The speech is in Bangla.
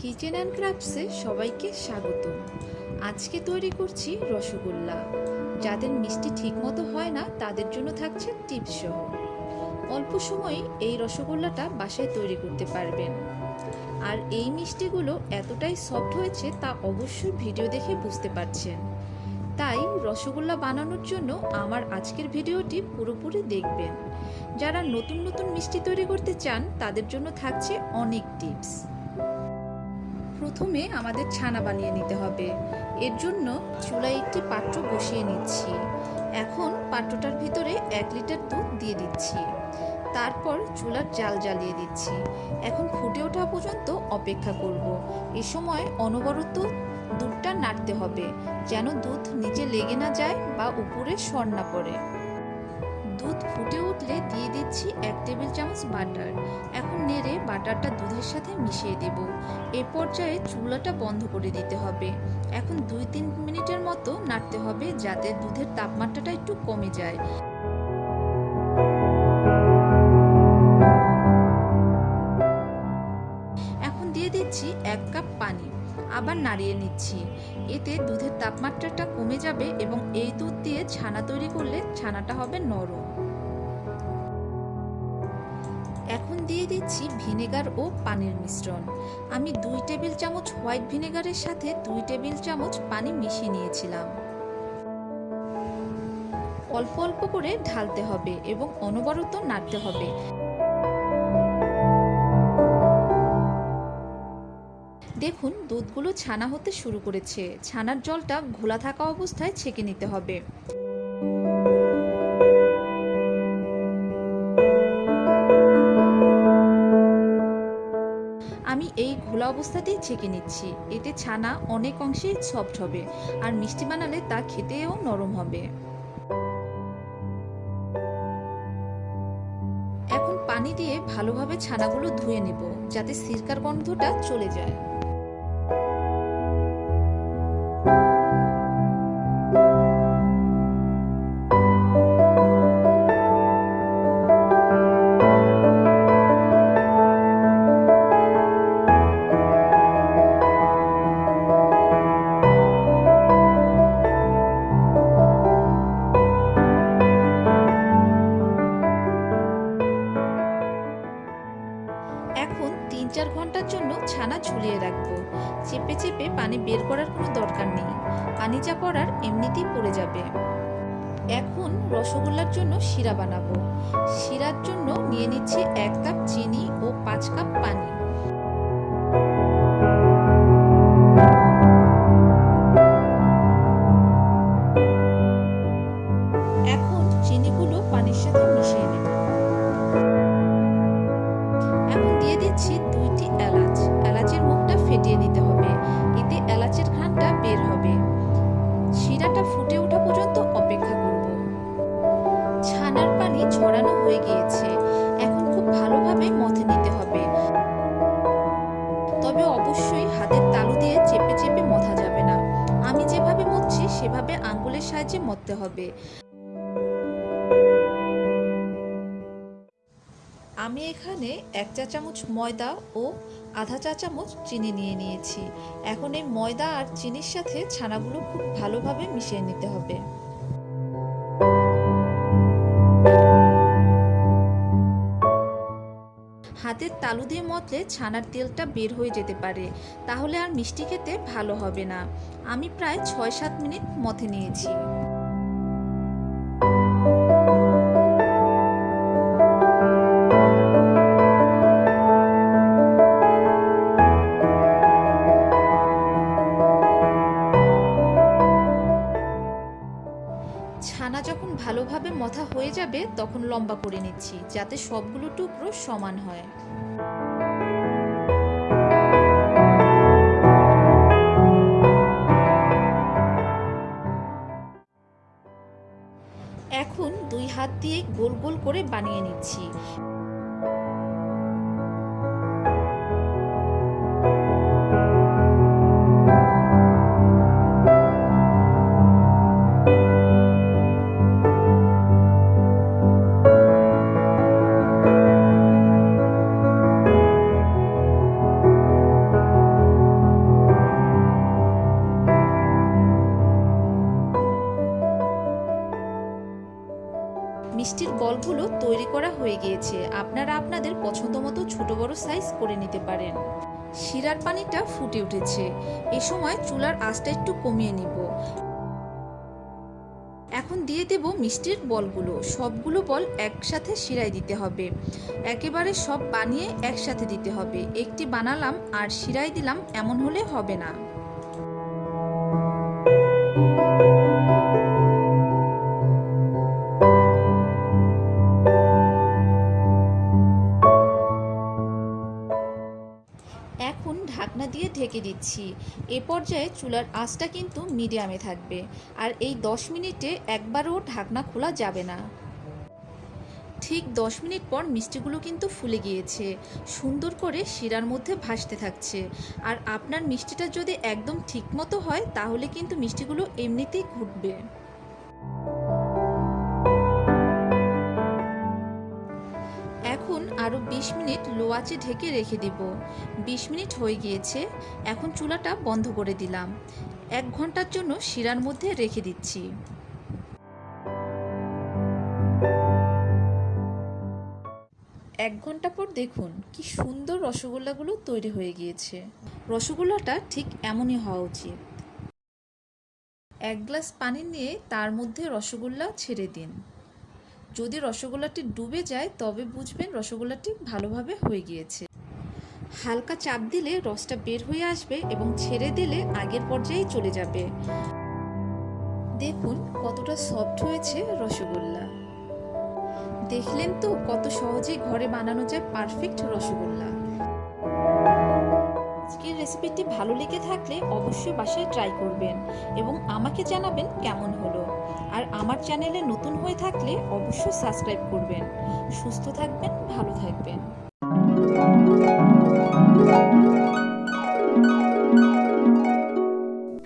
কিচেন অ্যান্ড ক্রাফটসে সবাইকে স্বাগত। আজকে তৈরি করছি রসগোল্লা। যাদের মিষ্টি ঠিকমতো হয় না, তাদের জন্য থাকছে টিপস অল্প সময়ে এই রসগোল্লাটা বাসায় তৈরি করতে পারবেন। আর এই মিষ্টিগুলো এতটাই সফট হয়েছে তা অবশ্যই ভিডিও দেখে বুঝতে পারছেন। তাই রসগোল্লা বানানোর জন্য আমার আজকের ভিডিওটি পুরোপুরি দেখবেন। যারা নতুন নতুন মিষ্টি তৈরি করতে চান, তাদের জন্য থাকছে অনেক টিপস। প্রথমে আমাদের ছানা বানিয়ে নিতে হবে। এর জন্য চুলায় একটি পাত্র বসিয়ে নিচ্ছি। এখন পাত্রটার ভিতরে এক লিটার দুধ দিয়ে দিচ্ছি। তারপর চুলার জাল জ্বালিয়ে দিচ্ছি। এখন ফুটে ওঠা পর্যন্ত অপেক্ষা করব। এ সময় অনবরত দুধটা নাড়তে হবে, যেন দুধ নিচে লেগে না যায় বা উপরে সর না পড়ে। দুধ ফুটে উঠলে দিয়ে দিচ্ছি এক টেবিল চামচ বাটার। এখন নেড়ে বাটারটা দুধের সাথে মিশিয়ে দেব। এ পর্যায়ে চুলাটা বন্ধ করে দিতে হবে। এখন দুই তিন মিনিটের মতো নাড়তে হবে যাতে দুধের তাপমাত্রাটা একটু কমে যায়। আবার নাড়িয়ে নিচ্ছি। এতে দুধের তাপমাত্রাটা কমে যাবে এবং এই দুধ দিয়ে ছানা তৈরি করলে ছানাটা হবে নরম। এখন দিয়ে দিচ্ছি ভিনেগার ও পানির মিশ্রণ। আমি দুই টেবিল চামচ হোয়াইট ভিনেগারের সাথে দুই টেবিল চামচ পানি মিশিয়ে নিয়েছিলাম। অল্প অল্প করে ঢালতে হবে এবং অনবরত নাড়তে হবে। দেখুন, দুধগুলো ছানা হতে শুরু করেছে। ছানার জলটা ঘোলা থাকা অবস্থায় ছেঁকে নিতে হবে। আমি এই ঘোলা অবস্থাতেই ছেঁকে নিচ্ছি। এতে ছানা অনেক অংশেই সফট হবে, আর মিষ্টি বানালে তা খেতেও নরম হবে। এখন পানি দিয়ে ভালোভাবে ছানাগুলো ধুয়ে নেব, যাতে সিরকার গন্ধটা চলে যায়। তিন চার ঘণ্টার জন্য ছানা ঝুলিয়ে রাখব। চেপে চেপে পানি বের করার কোনো দরকার নেই। পানি যা পড়ার এমনিতেই পড়ে যাবে। এখন রসগোল্লার জন্য শিরা বানাবো। শিরার জন্য নিয়ে নিচ্ছি এক কাপ চিনি ও পাঁচ কাপ পানি। পানি ছড়ানো হয়ে গিয়েছে। এখন খুব ভালোভাবে মথে নিতে হবে। তবে অবশ্যই হাতের তালু দিয়ে চেপে চেপে মথা যাবে না। আমি যেভাবে মথছি, সেভাবে আঙ্গুলের সাহায্যে মথতে হবে। আমি এখানে এক চা চামচ ময়দা ও আধা চা চামচ চিনি নিয়ে নিয়েছি। এখন এই ময়দা আর চিনির সাথে ছানাগুলো খুব ভালোভাবে মিশিয়ে নিতে হবে। তালু দিয়ে মতলে ছানার তেলটা বের হয়ে যেতে পারে, তাহলে আর মিষ্টি খেতে ভালো হবে না। আমি প্রায় ছয় সাত মিনিট মথে নিয়েছি। ভালোভাবে মথা হয়ে যাবে, তখন লম্বা করে নিচ্ছি, যাতে সবগুলো টুকরো সমান হয়। এখন দুই হাত দিয়ে গোল গোল করে বানিয়ে নিচ্ছি। বলগুলো তৈরি করা হয়ে গিয়েছে। আপনারা আপনাদের পছন্দ মতো ছোট বড় সাইজ করে নিতে পারেন। শিরার পানিটা ফুটে উঠেছে। এ সময় চুলার আঁচটা একটু কমিয়ে নিব। এখন দিয়ে দেব মিষ্টির বলগুলো। সবগুলো বল একসাথে শিরায় দিতে হবে। একেবারে সব বানিয়ে একসাথে দিতে হবে। একটি বানালাম আর শিরায় দিলাম এমন হলে হবে না। ঢাকনা দিয়ে ঢেকে দিচ্ছি। এ পর্যায়ে চুলার আঁচটা কিন্তু মিডিয়ামে থাকবে। আর এই দশ মিনিটে একবারও ঢাকনা খোলা যাবে না। ঠিক দশ মিনিট পর মিষ্টিগুলো কিন্তু ফুলে গিয়েছে। সুন্দর করে শিরার মধ্যে ভাসতে থাকছে। আর আপনার মিষ্টিটা যদি একদম ঠিক মতো হয়, তাহলে কিন্তু মিষ্টিগুলো এমনিতেই ঘুটবে। আরও বিশ মিনিট লো আঁচে ঢেকে রেখে দিব। বিশ মিনিট হয়ে গিয়েছে, এখন চুলাটা বন্ধ করে দিলাম। এক ঘণ্টার জন্য শিরার মধ্যে রেখে দিচ্ছি। এক ঘণ্টা পর দেখুন কি সুন্দর রসগোল্লাগুলো তৈরি হয়ে গিয়েছে। রসগোল্লাটা ঠিক এমনই হওয়া উচিত। এক গ্লাস পানি নিয়ে তার মধ্যে রসগোল্লা ছেড়ে দিন। যদি রসগোল্লাটি ডুবে যায়, তবে বুঝবেন রসগোল্লাটি ভালোভাবে হয়ে গিয়েছে। হালকা চাপ দিলে রসটা বের হয়ে আসবে এবং ছেড়ে দিলে আগের পর্যায়ে চলে যাবে। দেখুন কতটা সফট হয়েছে রসগোল্লা। দেখলেন তো কত সহজেই ঘরে বানানো যায় পারফেক্ট রসগোল্লা। রেসিপিটি ভালো লেগে থাকলে অবশ্যই বাসায় ট্রাই করবেন এবং আমাকে জানাবেন কেমন হলো। আর আমার চ্যানেলে নতুন হয়ে থাকলে অবশ্যই সাবস্ক্রাইব করবেন। সুস্থ থাকবেন, ভালো থাকবেন।